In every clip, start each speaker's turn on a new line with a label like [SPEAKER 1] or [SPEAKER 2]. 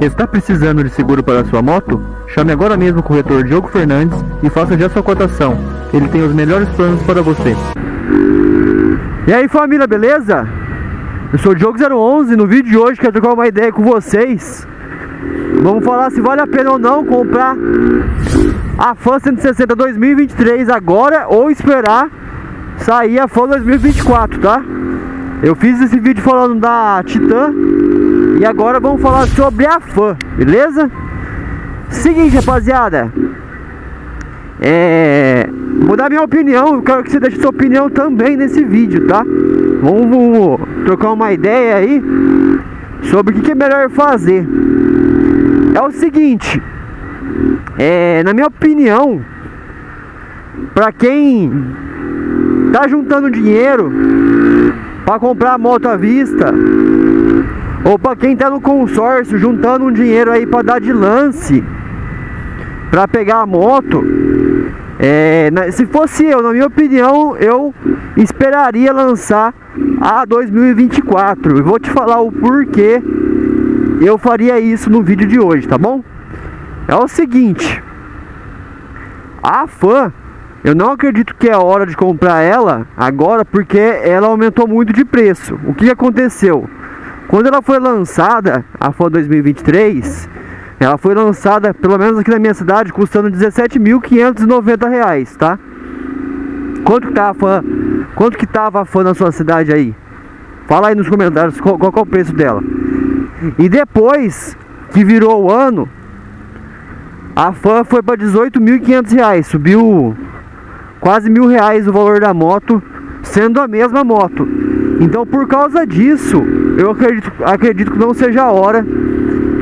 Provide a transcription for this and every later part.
[SPEAKER 1] Está precisando de seguro para sua moto? Chame agora mesmo o corretor Diogo Fernandes e faça já sua cotação. Ele tem os melhores planos para você.
[SPEAKER 2] E aí família, beleza? Eu sou o Diogo011 no vídeo de hoje quero trocar uma ideia com vocês Vamos falar se vale a pena ou não comprar a Fan 160 2023 agora ou esperar sair a Fan 2024, tá? Eu fiz esse vídeo falando da Titan e agora vamos falar sobre a Fan, beleza? Seguinte, rapaziada. É... Vou dar minha opinião, eu quero que você deixe sua opinião também nesse vídeo, tá? Vamos trocar uma ideia aí sobre o que é melhor fazer. É o seguinte, é, na minha opinião, para quem tá juntando dinheiro para comprar a moto à vista, ou para quem tá no consórcio juntando um dinheiro aí para dar de lance, para pegar a moto, é, se fosse eu, na minha opinião, eu esperaria lançar a 2024. E vou te falar o porquê eu faria isso no vídeo de hoje, tá bom? É o seguinte, a fã, eu não acredito que é hora de comprar ela agora porque ela aumentou muito de preço. O que aconteceu? Quando ela foi lançada, a fã 2023, ela foi lançada, pelo menos aqui na minha cidade, custando 17.590 reais, tá? Quanto que tá a fã? Quanto que tava a fã na sua cidade aí? Fala aí nos comentários qual, qual é o preço dela. E depois que virou o ano, a fã foi para 18.500 reais, subiu quase mil reais o valor da moto, sendo a mesma moto. Então por causa disso, eu acredito, acredito que não seja a hora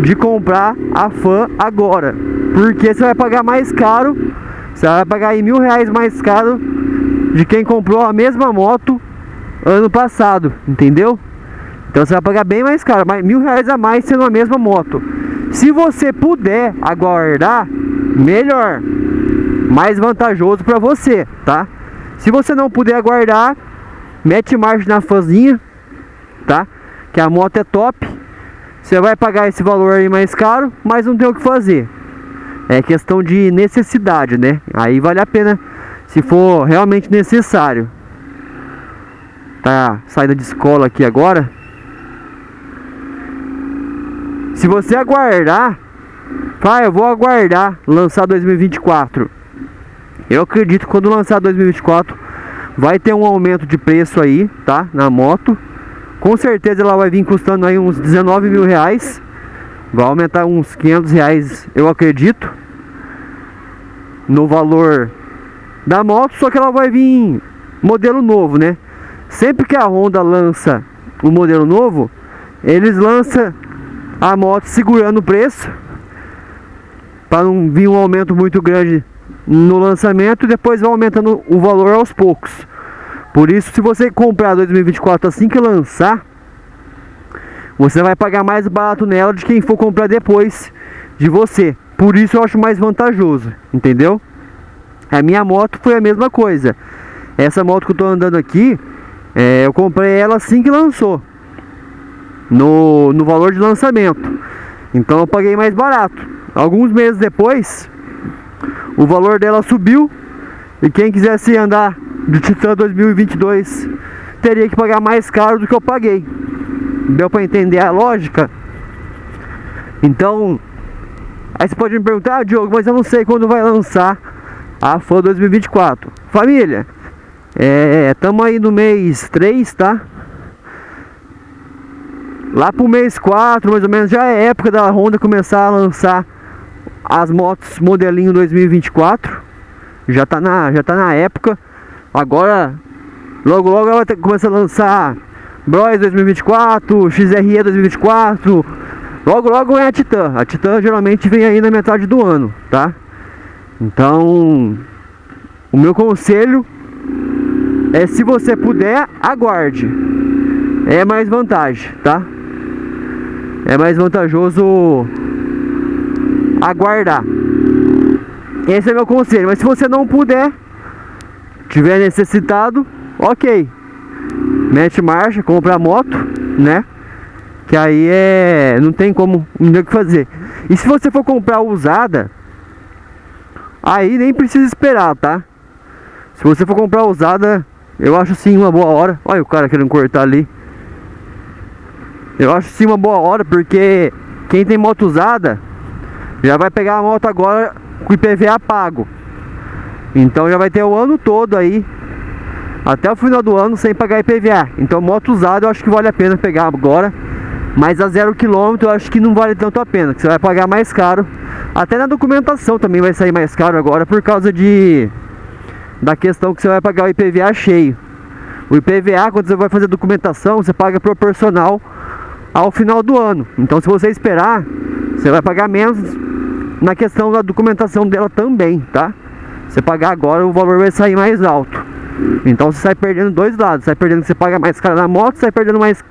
[SPEAKER 2] de comprar a fã agora. Porque você vai pagar mais caro, você vai pagar aí mil reais mais caro de quem comprou a mesma moto ano passado, entendeu? Então você vai pagar bem mais caro, mas mil reais a mais sendo a mesma moto. Se você puder aguardar, melhor, mais vantajoso para você, tá? Se você não puder aguardar, mete marcha na fãzinha, tá? Que a moto é top você vai pagar esse valor aí mais caro, mas não tem o que fazer. É questão de necessidade, né? Aí vale a pena se for realmente necessário. Tá saída de escola aqui agora. Se você aguardar, vai, eu vou aguardar lançar 2024. Eu acredito que quando lançar 2024 vai ter um aumento de preço aí, tá? Na moto. Com certeza ela vai vir custando aí uns 19 mil reais. Vai aumentar uns 500 reais, eu acredito. No valor da moto, só que ela vai vir modelo novo, né? Sempre que a Honda lança um modelo novo, eles lançam a moto segurando o preço para não vir um aumento muito grande no lançamento e depois vai aumentando o valor aos poucos. Por isso, se você comprar 2024 assim que lançar, você vai pagar mais barato nela de quem for comprar depois de você. Por isso eu acho mais vantajoso, entendeu? A minha moto foi a mesma coisa. Essa moto que eu tô andando aqui, é, eu comprei ela assim que lançou. No, no valor de lançamento. Então eu paguei mais barato. Alguns meses depois, o valor dela subiu. E quem quisesse andar do Titan 2022 teria que pagar mais caro do que eu paguei. Deu para entender a lógica? Então, aí você pode me perguntar, ah, Diogo, mas eu não sei quando vai lançar a FAN 2024. Família, estamos é, aí no mês 3, tá? Lá pro mês 4, mais ou menos, já é época da Honda começar a lançar as motos modelinho 2024. Já tá na, já tá na época. Agora, logo logo ela vai começar a lançar Bros 2024, XRE 2024. Logo logo é a Titan. A Titan geralmente vem aí na metade do ano, tá? Então, o meu conselho é se você puder, aguarde. É mais vantagem, tá? É mais vantajoso aguardar. Esse é meu conselho. Mas se você não puder, tiver necessitado, ok. Mete marcha, compra a moto, né? Que aí é. Não tem como o que fazer. E se você for comprar usada, aí nem precisa esperar, tá? Se você for comprar usada, eu acho sim uma boa hora. Olha o cara querendo cortar ali. Eu acho sim uma boa hora, porque quem tem moto usada já vai pegar a moto agora com IPVA pago. Então já vai ter o ano todo aí até o final do ano sem pagar IPVA. Então moto usada eu acho que vale a pena pegar agora. Mas a zero quilômetro eu acho que não vale tanto a pena, que você vai pagar mais caro. Até na documentação também vai sair mais caro agora por causa de da questão que você vai pagar o IPVA cheio. O IPVA quando você vai fazer documentação, você paga proporcional ao final do ano. Então se você esperar, você vai pagar menos na questão da documentação dela também, tá? Você pagar agora, o valor vai sair mais alto. Então você sai perdendo dois lados. Sai perdendo que você paga mais caro na moto, sai perdendo mais.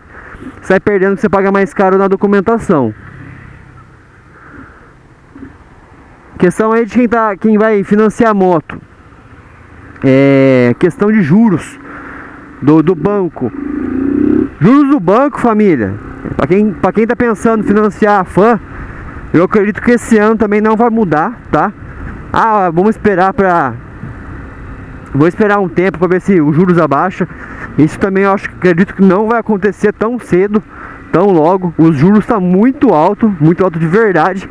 [SPEAKER 2] Sai perdendo que você paga mais caro na documentação. Questão aí de quem, tá, quem vai financiar a moto. É questão de juros do, do banco. Juros do banco, família. Para quem, pra quem tá pensando financiar a fã, eu acredito que esse ano também não vai mudar, tá? Ah, vamos esperar para Vou esperar um tempo para ver se os juros abaixa. Isso também eu acho, acredito que não vai acontecer tão cedo, tão logo. Os juros estão tá muito alto, muito alto de verdade.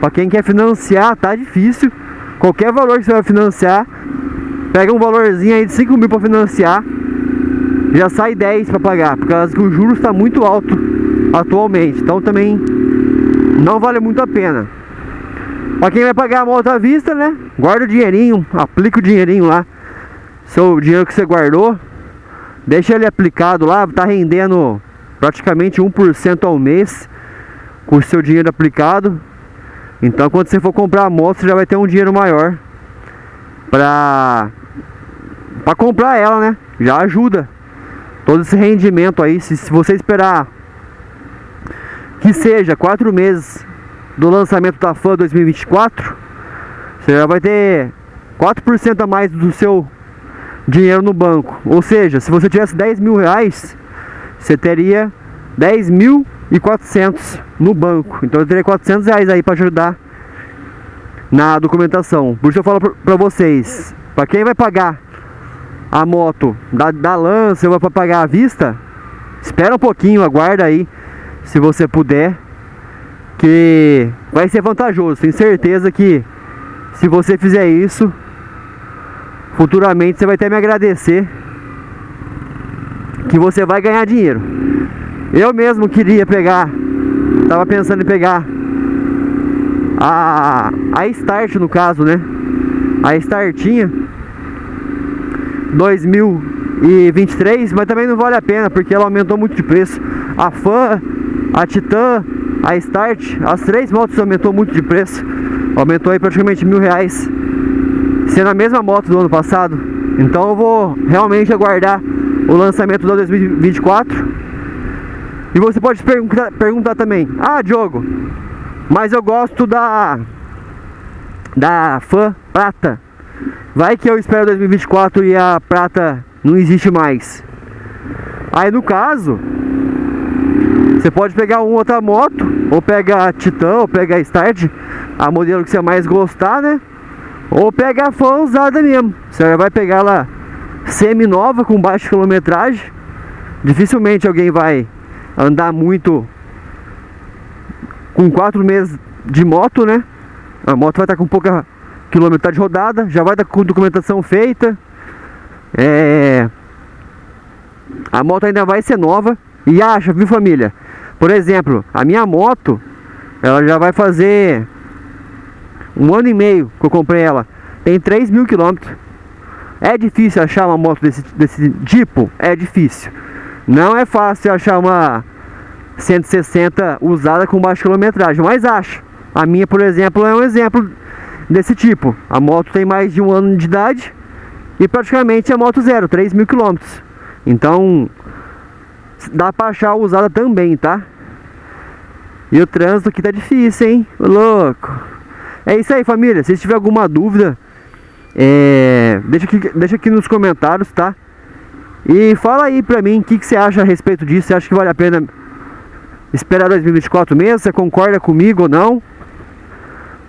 [SPEAKER 2] Para quem quer financiar, tá difícil. Qualquer valor que você vai financiar, pega um valorzinho aí de 5 mil para financiar, já sai 10 para pagar, por causa que o juros está muito alto atualmente. Então também não vale muito a pena. Para quem vai pagar a moto à vista, né? Guarda o dinheirinho, aplica o dinheirinho lá seu dinheiro que você guardou, deixa ele aplicado lá, tá rendendo praticamente 1% ao mês com o seu dinheiro aplicado. Então quando você for comprar a moto, você já vai ter um dinheiro maior pra, pra comprar ela, né? Já ajuda. Todo esse rendimento aí, se, se você esperar que seja 4 meses do lançamento da FAN 2024, você já vai ter 4% a mais do seu dinheiro no banco. Ou seja, se você tivesse 10 mil reais, você teria 10 mil e 400 no banco. Então eu teria 400 reais aí para ajudar na documentação. Por isso eu falo para vocês, para quem vai pagar a moto da, da lança, vai para pagar à vista, espera um pouquinho, aguarda aí, se você puder, que vai ser vantajoso. Tenho certeza que se você fizer isso, futuramente você vai até me agradecer que você vai ganhar dinheiro. Eu mesmo queria pegar, tava pensando em pegar a, a Start no caso, né? A Startinha 2023, mas também não vale a pena porque ela aumentou muito de preço. A Fan, a Titan, a Start, as três motos aumentou muito de preço. Aumentou aí praticamente mil reais sendo a mesma moto do ano passado. Então eu vou realmente aguardar o lançamento do 2024. E você pode perguntar, perguntar também, ah Diogo, mas eu gosto da da fã prata. Vai que eu espero 2024 e a prata não existe mais. Aí no caso, você pode pegar uma outra moto, ou pega a Titan, ou pega a Start, a modelo que você mais gostar, né? Ou pega a fã usada mesmo. Você vai pegar ela semi-nova com baixa quilometragem. Dificilmente alguém vai andar muito com quatro meses de moto, né? A moto vai estar com pouca quilometragem rodada, já vai estar com documentação feita. É... A moto ainda vai ser nova. E acha, viu família? Por exemplo, a minha moto, ela já vai fazer um ano e meio que eu comprei ela. Tem 3 mil quilômetros. É difícil achar uma moto desse, desse tipo? É difícil. Não é fácil achar uma 160 usada com baixa quilometragem, mas acho. A minha, por exemplo, é um exemplo desse tipo. A moto tem mais de um ano de idade e praticamente é moto zero, 3 mil quilômetros. Então, dá pra achar usada também, tá? E o trânsito aqui tá difícil, hein? Louco. É isso aí, família. Se tiver alguma dúvida, é, deixa, aqui, deixa aqui nos comentários, tá? E fala aí pra mim o que, que você acha a respeito disso. Você acha que vale a pena esperar 2024 mesmo? Você concorda comigo ou não?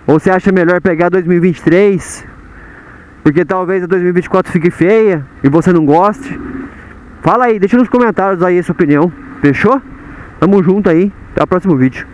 [SPEAKER 2] Ou você acha melhor pegar 2023? Porque talvez a 2024 fique feia e você não goste. Fala aí, deixa nos comentários aí a sua opinião. Fechou? Tamo junto aí. Até o próximo vídeo.